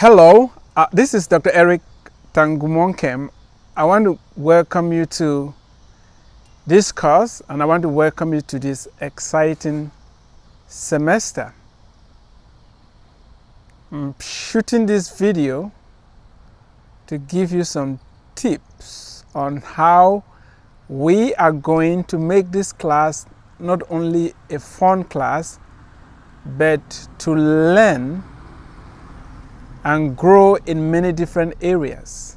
Hello, uh, this is Dr. Eric Tangumonkem. I want to welcome you to this course and I want to welcome you to this exciting semester. I'm shooting this video to give you some tips on how we are going to make this class not only a fun class but to learn and grow in many different areas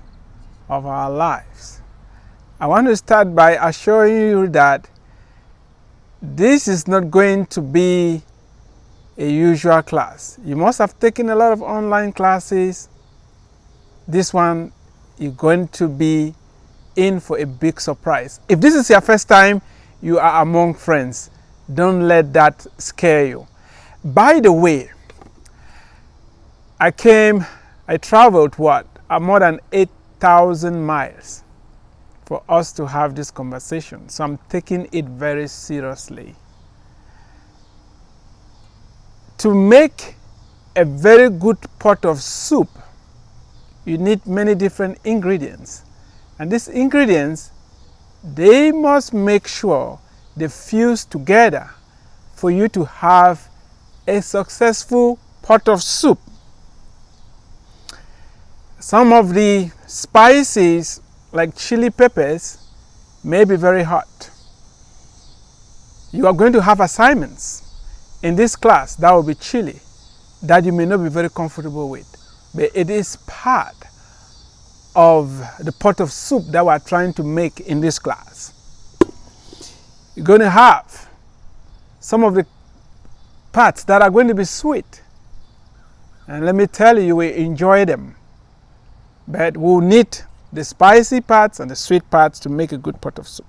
of our lives. I want to start by assuring you that this is not going to be a usual class. You must have taken a lot of online classes. This one you're going to be in for a big surprise. If this is your first time, you are among friends. Don't let that scare you. By the way, I came, I traveled what? Uh, more than 8,000 miles for us to have this conversation. So I'm taking it very seriously. To make a very good pot of soup, you need many different ingredients. And these ingredients, they must make sure they fuse together for you to have a successful pot of soup. Some of the spices like chili peppers may be very hot. You are going to have assignments in this class that will be chili that you may not be very comfortable with. But it is part of the pot of soup that we're trying to make in this class. You're going to have some of the parts that are going to be sweet. And let me tell you, we enjoy them. But we'll need the spicy parts and the sweet parts to make a good pot of soup.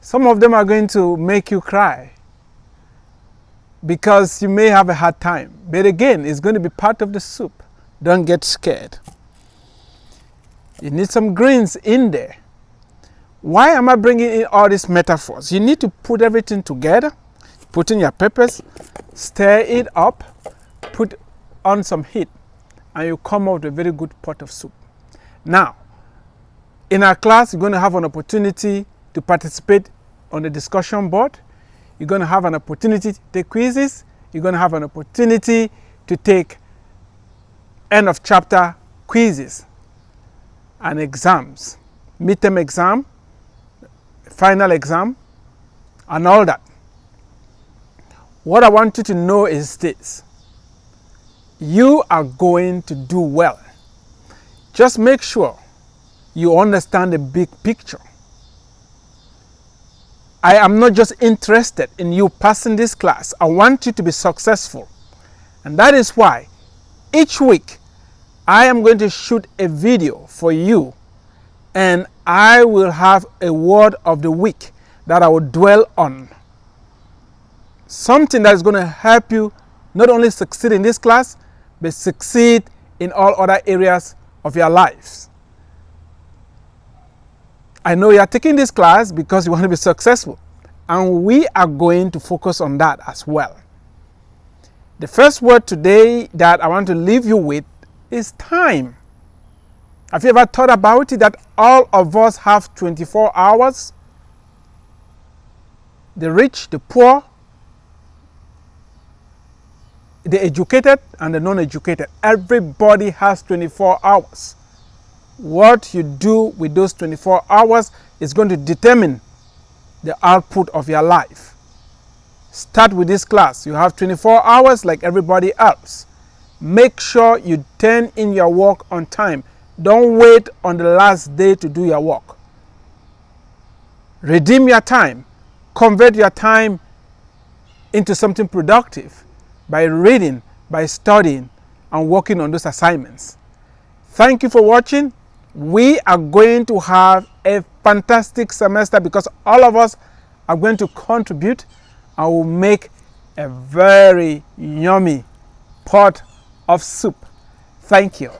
Some of them are going to make you cry because you may have a hard time. But again, it's going to be part of the soup. Don't get scared. You need some greens in there. Why am I bringing in all these metaphors? You need to put everything together, put in your peppers, stir it up, put on some heat and you come out with a very good pot of soup. Now, in our class, you're going to have an opportunity to participate on the discussion board. You're going to have an opportunity to take quizzes. You're going to have an opportunity to take end of chapter quizzes and exams, midterm exam, final exam, and all that. What I want you to know is this you are going to do well. Just make sure you understand the big picture. I am not just interested in you passing this class. I want you to be successful. And that is why each week I am going to shoot a video for you and I will have a word of the week that I will dwell on. Something that is going to help you not only succeed in this class, but succeed in all other areas of your lives. I know you are taking this class because you want to be successful, and we are going to focus on that as well. The first word today that I want to leave you with is time. Have you ever thought about it that all of us have 24 hours? The rich, the poor, the educated and the non-educated. Everybody has 24 hours. What you do with those 24 hours is going to determine the output of your life. Start with this class. You have 24 hours like everybody else. Make sure you turn in your work on time. Don't wait on the last day to do your work. Redeem your time. Convert your time into something productive by reading, by studying, and working on those assignments. Thank you for watching. We are going to have a fantastic semester because all of us are going to contribute and will make a very yummy pot of soup. Thank you.